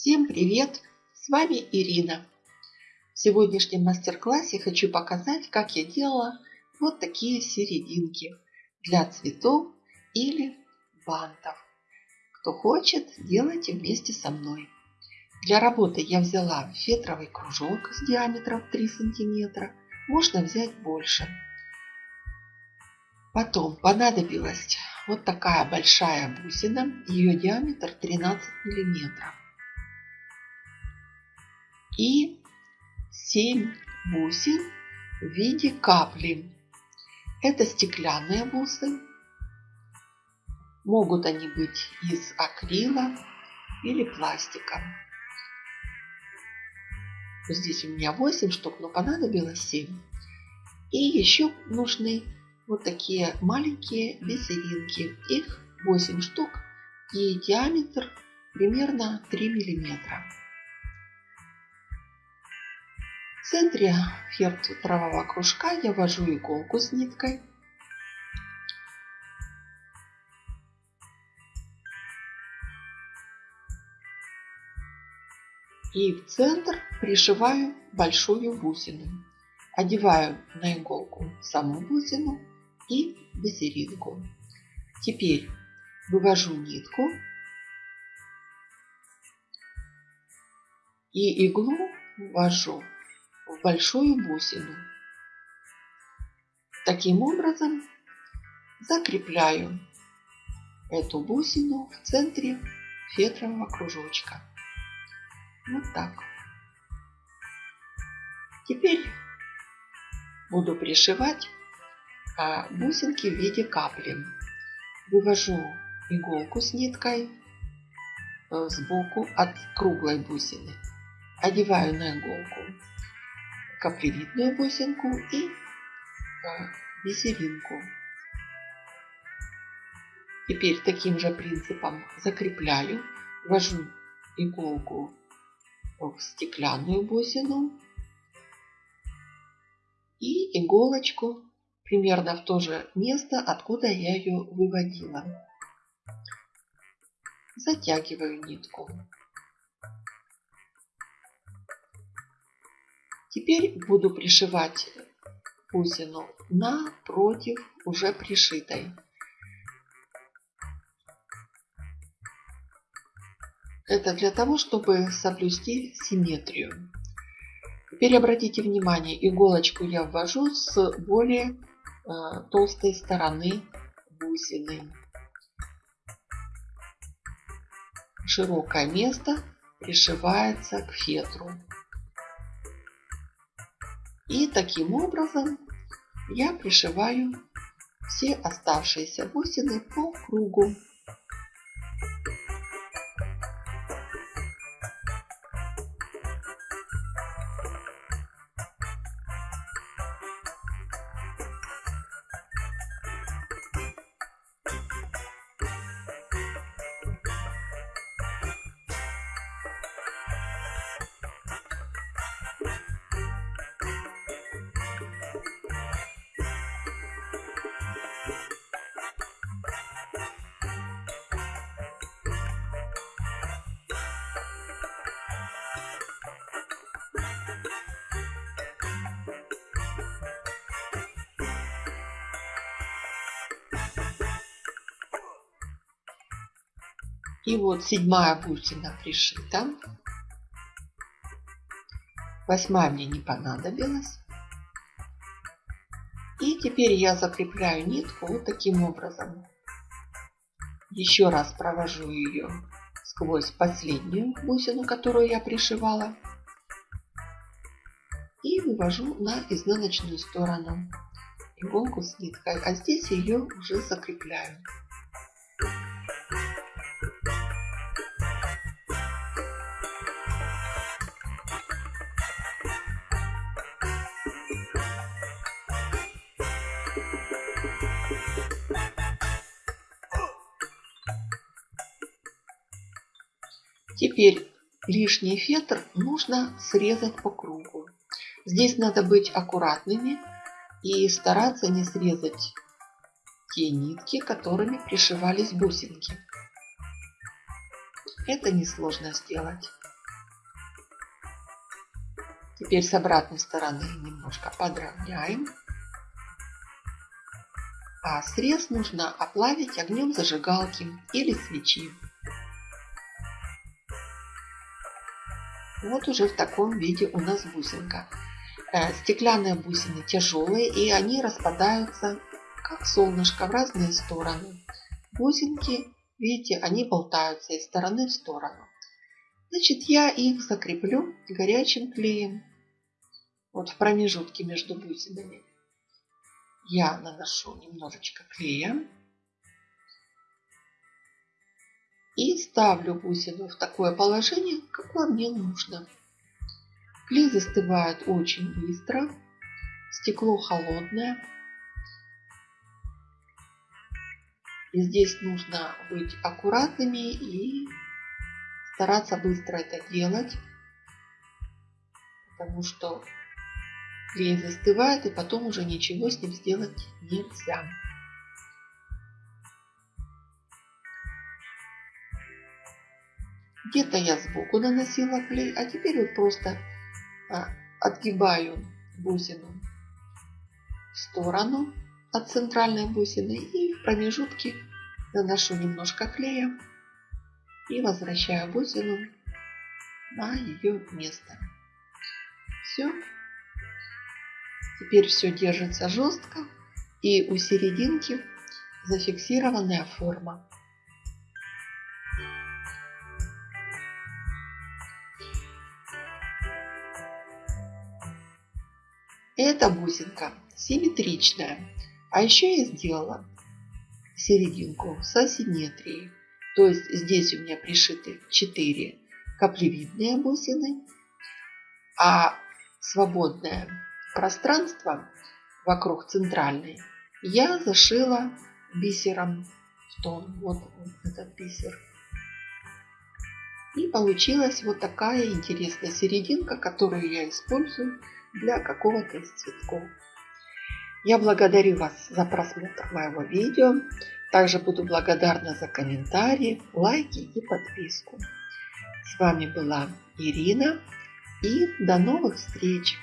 Всем привет! С вами Ирина. В сегодняшнем мастер-классе хочу показать, как я делала вот такие серединки для цветов или бантов. Кто хочет, делайте вместе со мной. Для работы я взяла фетровый кружок с диаметром 3 сантиметра. Можно взять больше. Потом понадобилась вот такая большая бусина. Ее диаметр 13 миллиметров. И 7 бусин в виде капли. Это стеклянные бусы. Могут они быть из акрила или пластика. Здесь у меня 8 штук, но понадобилось 7. И еще нужны вот такие маленькие бисеринки. Их 8 штук и диаметр примерно 3 миллиметра. В центре фетрового кружка я ввожу иголку с ниткой. И в центр пришиваю большую бусину. Одеваю на иголку саму бусину и бисеринку. Теперь вывожу нитку и иглу ввожу в большую бусину. Таким образом закрепляю эту бусину в центре фетрового кружочка. Вот так. Теперь буду пришивать а, бусинки в виде капли. Вывожу иголку с ниткой э, сбоку от круглой бусины. Одеваю на иголку каплевидную бусинку и бисеринку. Теперь таким же принципом закрепляю, ввожу иголку в стеклянную бусину и иголочку примерно в то же место, откуда я ее выводила. Затягиваю нитку. Теперь буду пришивать бусину напротив уже пришитой. Это для того, чтобы соблюсти симметрию. Теперь обратите внимание, иголочку я ввожу с более Э, толстой стороны бусины. Широкое место пришивается к фетру. И таким образом я пришиваю все оставшиеся бусины по кругу. И вот седьмая бусина пришита. Восьмая мне не понадобилась. И теперь я закрепляю нитку вот таким образом. Еще раз провожу ее сквозь последнюю бусину, которую я пришивала. И вывожу на изнаночную сторону иголку с ниткой. А здесь ее уже закрепляю. Теперь лишний фетр нужно срезать по кругу. Здесь надо быть аккуратными и стараться не срезать те нитки, которыми пришивались бусинки. Это несложно сделать. Теперь с обратной стороны немножко подровняем. А срез нужно оплавить огнем зажигалки или свечи. Вот уже в таком виде у нас бусинка. Э, стеклянные бусины тяжелые и они распадаются как солнышко в разные стороны. Бусинки, видите, они болтаются из стороны в сторону. Значит, я их закреплю горячим клеем. Вот в промежутке между бусинами я наношу немножечко клея. И ставлю бусину в такое положение, какое мне нужно. Клей застывает очень быстро. Стекло холодное. И здесь нужно быть аккуратными и стараться быстро это делать, потому что клей застывает и потом уже ничего с ним сделать нельзя. Где-то я сбоку наносила клей, а теперь вот просто а, отгибаю бусину в сторону от центральной бусины и в промежутке наношу немножко клея и возвращаю бусину на ее место. Все. Теперь все держится жестко и у серединки зафиксированная форма. Эта бусинка симметричная. А еще я сделала серединку с асимметрией. То есть здесь у меня пришиты 4 каплевидные бусины, а свободное пространство вокруг центральной я зашила бисером в тон. Вот этот бисер. И получилась вот такая интересная серединка, которую я использую для какого-то из цветков. Я благодарю вас за просмотр моего видео. Также буду благодарна за комментарии, лайки и подписку. С вами была Ирина и до новых встреч!